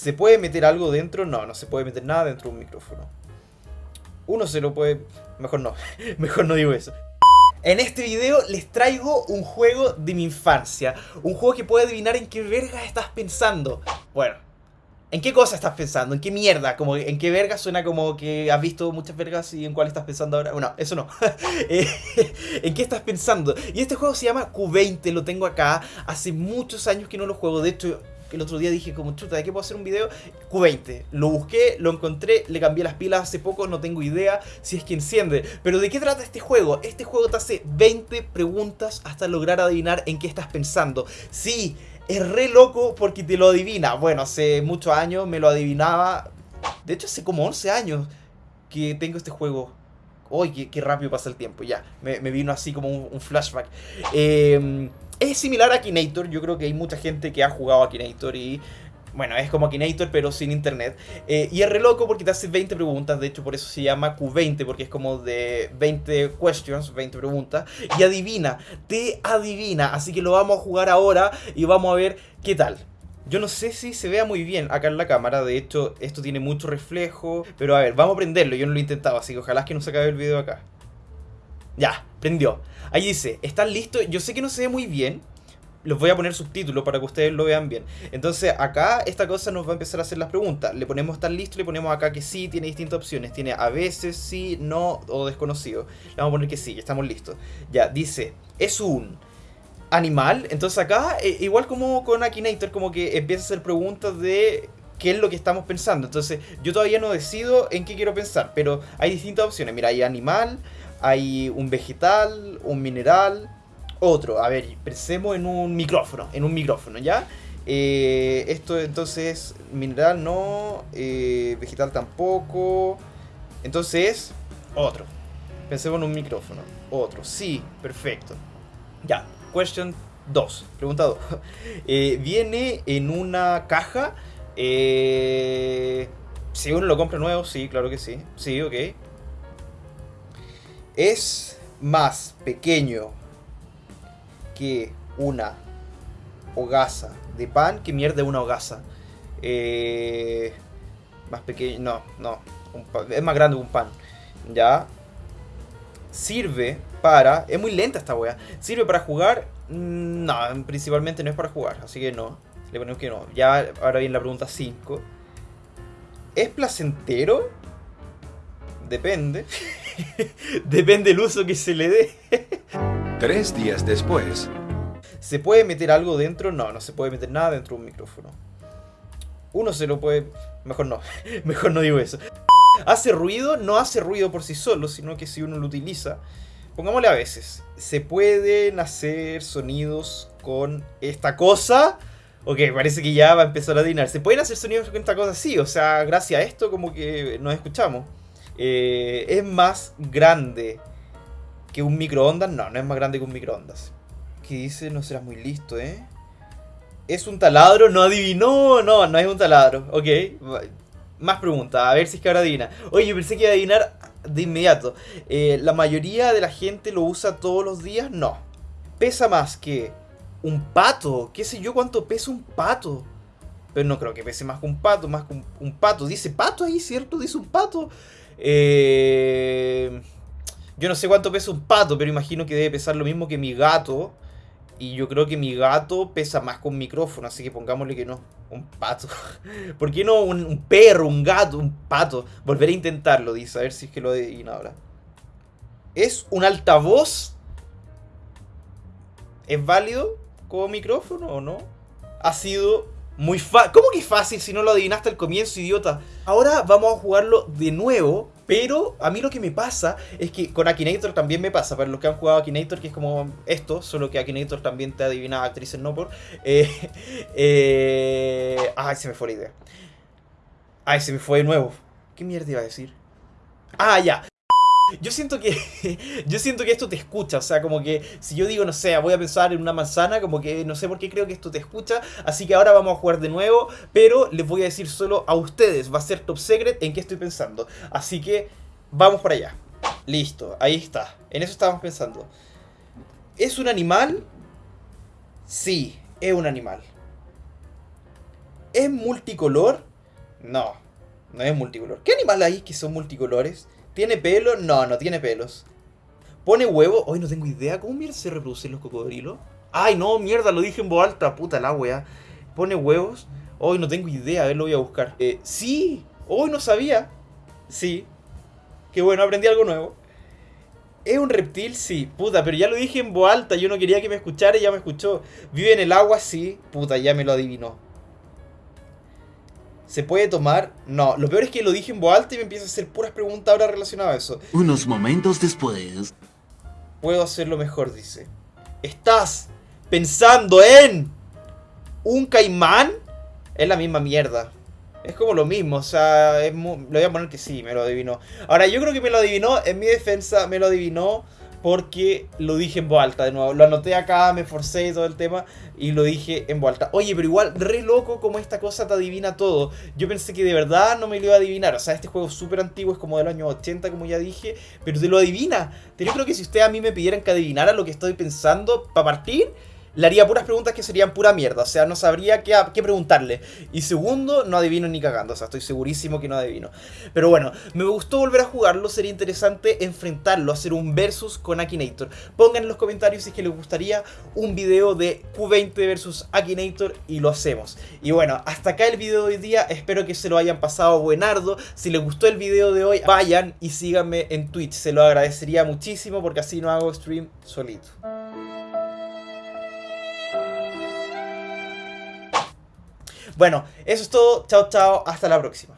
¿Se puede meter algo dentro? No, no se puede meter nada dentro de un micrófono. Uno se lo puede... Mejor no, mejor no digo eso. En este video les traigo un juego de mi infancia. Un juego que puede adivinar en qué verga estás pensando. Bueno, ¿en qué cosa estás pensando? ¿En qué mierda? Como, ¿En qué verga suena como que has visto muchas vergas y en cuál estás pensando ahora? Bueno, eso no. Eh, ¿En qué estás pensando? Y este juego se llama Q20, lo tengo acá. Hace muchos años que no lo juego. De hecho, el otro día dije como, chuta, ¿de qué puedo hacer un video? Q20. Lo busqué, lo encontré, le cambié las pilas hace poco, no tengo idea si es que enciende. Pero ¿de qué trata este juego? Este juego te hace 20 preguntas hasta lograr adivinar en qué estás pensando. Sí, es re loco porque te lo adivina. Bueno, hace muchos años me lo adivinaba. De hecho, hace como 11 años que tengo este juego. Uy, qué, rápido pasa el tiempo, ya. Me, vino así como un, un flashback. Eh, es similar a Akinator, yo creo que hay mucha gente que ha jugado a Akinator y... Bueno, es como Akinator pero sin internet. Eh, y es re loco porque te hace 20 preguntas, de hecho por eso se llama Q20, porque es como de 20 questions, 20 preguntas. Y adivina, te adivina. Así que lo vamos a jugar ahora y vamos a ver qué tal. Yo no sé si se vea muy bien acá en la cámara, de hecho esto tiene mucho reflejo. Pero a ver, vamos a prenderlo, yo no lo he intentado, así que ojalá que no se acabe el video acá. Ya, prendió. Ahí dice, ¿están listos? Yo sé que no se ve muy bien. Los voy a poner subtítulos para que ustedes lo vean bien. Entonces acá esta cosa nos va a empezar a hacer las preguntas. Le ponemos ¿están listos? Le ponemos acá que sí, tiene distintas opciones. Tiene a veces, sí, no o desconocido. Le vamos a poner que sí, estamos listos. Ya, dice, es un animal. Entonces acá, eh, igual como con Akinator, como que empieza a hacer preguntas de qué es lo que estamos pensando. Entonces yo todavía no decido en qué quiero pensar, pero hay distintas opciones. Mira, hay animal, hay un vegetal, un mineral, otro. A ver, pensemos en un micrófono, en un micrófono, ¿ya? Eh, esto entonces, mineral no, eh, vegetal tampoco. Entonces, otro. Pensemos en un micrófono. Otro, sí, perfecto. Ya, question 2. Pregunta 2. Eh, viene en una caja. si uno lo compra nuevo, sí, claro que sí. Sí, ok es más pequeño que una hogaza de pan, que mierda una hogaza. Eh, más pequeño, no, no, es más grande que un pan. Ya. Sirve para, es muy lenta esta wea. Sirve para jugar, mm, no, principalmente no es para jugar, así que no. Le ponemos que no. Ya, ahora viene la pregunta 5. ¿Es placentero? Depende. Depende del uso que se le dé. Tres días después. ¿Se puede meter algo dentro? No, no se puede meter nada dentro de un micrófono. Uno se lo puede... Mejor no. Mejor no digo eso. ¿Hace ruido? No hace ruido por sí solo, sino que si uno lo utiliza... Pongámosle a veces. ¿Se pueden hacer sonidos con esta cosa? Ok, parece que ya va a empezar a adivinar. ¿Se pueden hacer sonidos con esta cosa? Sí, o sea, gracias a esto como que nos escuchamos. Eh, es más grande que un microondas. No, no es más grande que un microondas. ¿Qué dice? No serás muy listo, ¿eh? ¿Es un taladro? No adivinó. No, no es un taladro. Ok. Más preguntas. A ver si es que ahora adivina. Oye, pensé que iba a adivinar de inmediato. Eh, ¿La mayoría de la gente lo usa todos los días? No. ¿Pesa más que un pato? ¿Qué sé yo cuánto pesa un pato? Pero no creo que pese más que un pato, más que un pato. Dice pato ahí, ¿cierto? Dice un pato. Eh, yo no sé cuánto pesa un pato, pero imagino que debe pesar lo mismo que mi gato. Y yo creo que mi gato pesa más con micrófono, así que pongámosle que no. Un pato. ¿Por qué no un, perro, un gato, un pato? Volver a intentarlo, dice, a ver si es que lo adivina ahora. ¿Es un altavoz? ¿Es válido como micrófono o no? Ha sido muy fácil. ¿Cómo que fácil si no lo adivinaste al comienzo, idiota? Ahora vamos a jugarlo de nuevo. Pero a mí lo que me pasa es que con Akinator también me pasa. Para los que han jugado Akinator, que es como esto, solo que Akinator también te adivina actrices no por. Eh, eh, ay, se me fue la idea. Ay, se me fue de nuevo. ¿Qué mierda iba a decir? Ah, ya. Yo siento que yo siento que esto te escucha, o sea, como que si yo digo, no sé, voy a pensar en una manzana, como que no sé por qué creo que esto te escucha, así que ahora vamos a jugar de nuevo, pero les voy a decir solo a ustedes, va a ser top secret en qué estoy pensando. Así que vamos para allá. Listo, ahí está. En eso estábamos pensando. ¿Es un animal? Sí, es un animal. ¿Es multicolor? No, no es multicolor. ¿Qué animal hay que son multicolores? ¿Tiene pelo? No, no tiene pelos. ¿Pone huevo? Hoy no tengo idea. ¿Cómo mierda se reproducen los cocodrilos? Ay, no, mierda, lo dije en voz alta. Puta la wea. ¿Pone huevos? Hoy no tengo idea. A ver, lo voy a buscar. Eh, sí. Hoy no sabía. Sí. Qué bueno, aprendí algo nuevo. ¿Es un reptil? Sí. Puta, pero ya lo dije en voz alta. Yo no quería que me escuchara y ya me escuchó. ¿Vive en el agua? Sí. Puta, ya me lo adivinó. ¿Se puede tomar? No. Lo peor es que lo dije en voz alta y me empieza a hacer puras preguntas ahora relacionadas a eso. Unos momentos después. Puedo hacerlo mejor, dice. ¿Estás pensando en un caimán? Es la misma mierda. Es como lo mismo, o sea, es le voy a poner que sí, me lo adivinó. Ahora, yo creo que me lo adivinó, en mi defensa, me lo adivinó porque lo dije en voz alta de nuevo. Lo anoté acá, me forcé y todo el tema y lo dije en voz alta. Oye, pero igual, re loco como esta cosa te adivina todo. Yo pensé que de verdad no me lo iba a adivinar. O sea, este juego es súper antiguo, es como del año 80, como ya dije, pero te lo adivina. Yo creo que si ustedes a mí me pidieran que adivinara lo que estoy pensando para partir, le haría puras preguntas que serían pura mierda. O sea, no sabría qué, preguntarle. Y segundo, no adivino ni cagando. O sea, estoy segurísimo que no adivino. Pero bueno, me gustó volver a jugarlo. Sería interesante enfrentarlo, hacer un versus con Akinator. Pongan en los comentarios si es que les gustaría un video de Q20 versus Akinator y lo hacemos. Y bueno, hasta acá el video de hoy día. Espero que se lo hayan pasado buenardo. Si les gustó el video de hoy, vayan y síganme en Twitch. Se lo agradecería muchísimo porque así no hago stream solito. Bueno, eso es todo. Chao, chao. Hasta la próxima.